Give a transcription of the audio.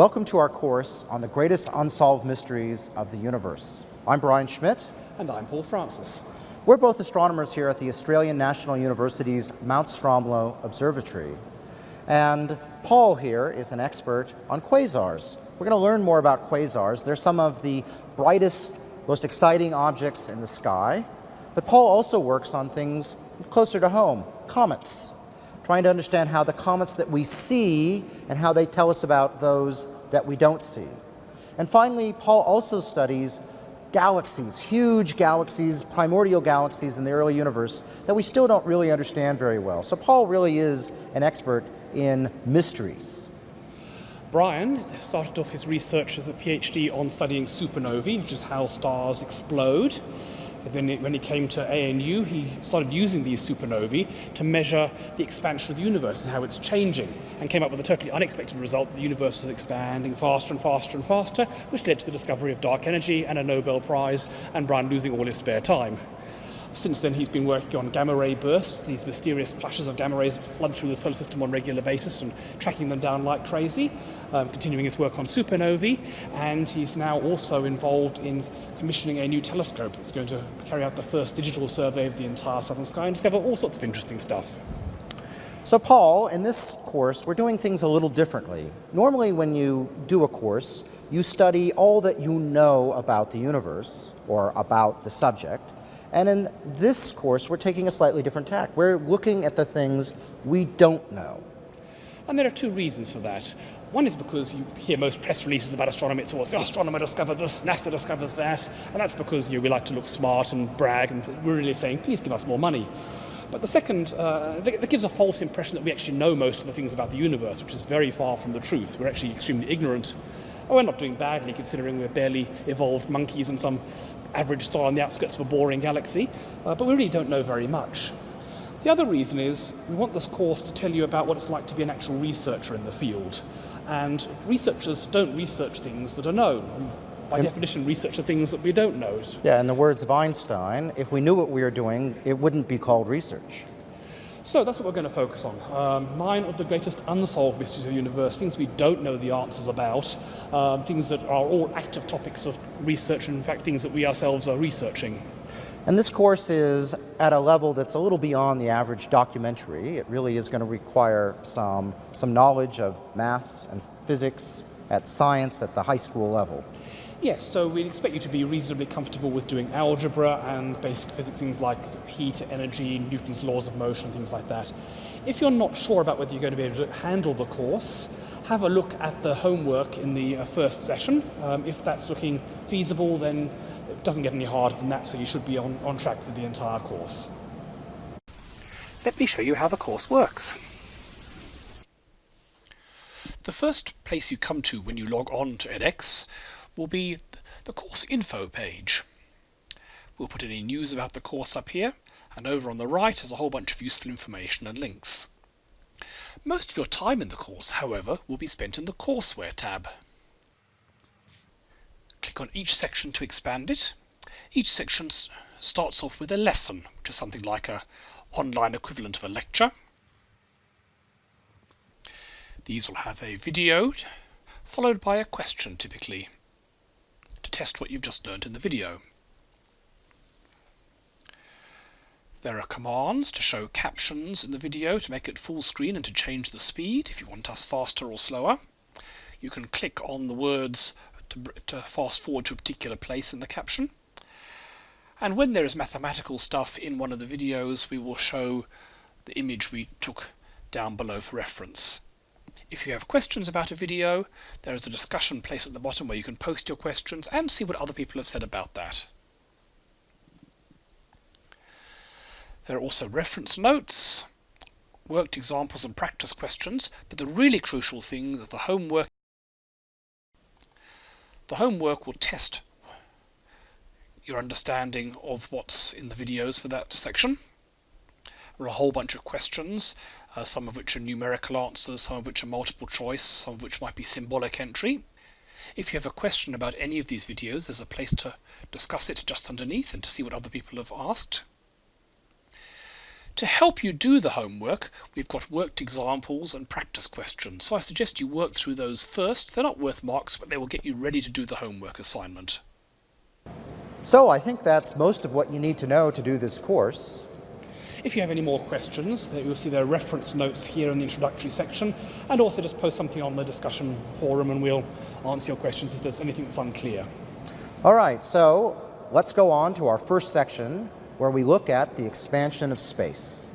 Welcome to our course on the greatest unsolved mysteries of the universe. I'm Brian Schmidt. And I'm Paul Francis. We're both astronomers here at the Australian National University's Mount Stromlo Observatory. And Paul here is an expert on quasars. We're going to learn more about quasars. They're some of the brightest, most exciting objects in the sky. But Paul also works on things closer to home, comets, trying to understand how the comets that we see and how they tell us about those that we don't see. And finally, Paul also studies galaxies, huge galaxies, primordial galaxies in the early universe that we still don't really understand very well. So Paul really is an expert in mysteries. Brian started off his research as a PhD on studying supernovae, which is how stars explode. Then when he came to ANU, he started using these supernovae to measure the expansion of the universe and how it's changing, and came up with a totally unexpected result. The universe was expanding faster and faster and faster, which led to the discovery of dark energy and a Nobel Prize, and Brian losing all his spare time. Since then, he's been working on gamma ray bursts, these mysterious flashes of gamma rays that flood through the solar system on a regular basis and tracking them down like crazy, um, continuing his work on supernovae. And he's now also involved in commissioning a new telescope that's going to carry out the first digital survey of the entire southern sky and discover all sorts of interesting stuff. So Paul, in this course, we're doing things a little differently. Normally when you do a course, you study all that you know about the universe or about the subject, and in this course, we're taking a slightly different tack. We're looking at the things we don't know. And there are two reasons for that. One is because you hear most press releases about astronomy, it's always, oh, astronomer discovered this, NASA discovers that, and that's because you know, we like to look smart and brag, and we're really saying, please give us more money. But the second, uh, that gives a false impression that we actually know most of the things about the universe, which is very far from the truth. We're actually extremely ignorant. Oh, we're not doing badly considering we're barely evolved monkeys and some average star on the outskirts of a boring galaxy, uh, but we really don't know very much. The other reason is we want this course to tell you about what it's like to be an actual researcher in the field. And researchers don't research things that are known. By in, definition, research the things that we don't know. Yeah, in the words of Einstein, if we knew what we were doing, it wouldn't be called research. So that's what we're going to focus on. Um, nine of the greatest unsolved mysteries of the universe, things we don't know the answers about, um, things that are all active topics of research, and in fact things that we ourselves are researching. And this course is at a level that's a little beyond the average documentary. It really is going to require some, some knowledge of maths and physics at science at the high school level. Yes, so we'd expect you to be reasonably comfortable with doing algebra and basic physics, things like heat, energy, Newton's laws of motion, things like that. If you're not sure about whether you're going to be able to handle the course, have a look at the homework in the uh, first session. Um, if that's looking feasible, then it doesn't get any harder than that, so you should be on, on track for the entire course. Let me show you how the course works. The first place you come to when you log on to edX will be the course info page. We'll put any news about the course up here, and over on the right is a whole bunch of useful information and links. Most of your time in the course, however, will be spent in the Courseware tab. Click on each section to expand it. Each section starts off with a lesson, which is something like a online equivalent of a lecture. These will have a video, followed by a question typically to test what you've just learned in the video. There are commands to show captions in the video to make it full screen and to change the speed if you want us faster or slower. You can click on the words to, to fast forward to a particular place in the caption. And when there is mathematical stuff in one of the videos, we will show the image we took down below for reference. If you have questions about a video, there is a discussion place at the bottom where you can post your questions and see what other people have said about that. There are also reference notes, worked examples and practice questions, but the really crucial thing is the homework. The homework will test your understanding of what's in the videos for that section. There are a whole bunch of questions uh, some of which are numerical answers, some of which are multiple choice, some of which might be symbolic entry. If you have a question about any of these videos, there's a place to discuss it just underneath and to see what other people have asked. To help you do the homework, we've got worked examples and practice questions. So I suggest you work through those first. They're not worth marks, but they will get you ready to do the homework assignment. So I think that's most of what you need to know to do this course. If you have any more questions, you'll see there are reference notes here in the introductory section, and also just post something on the discussion forum and we'll answer your questions if there's anything that's unclear. All right, so let's go on to our first section where we look at the expansion of space.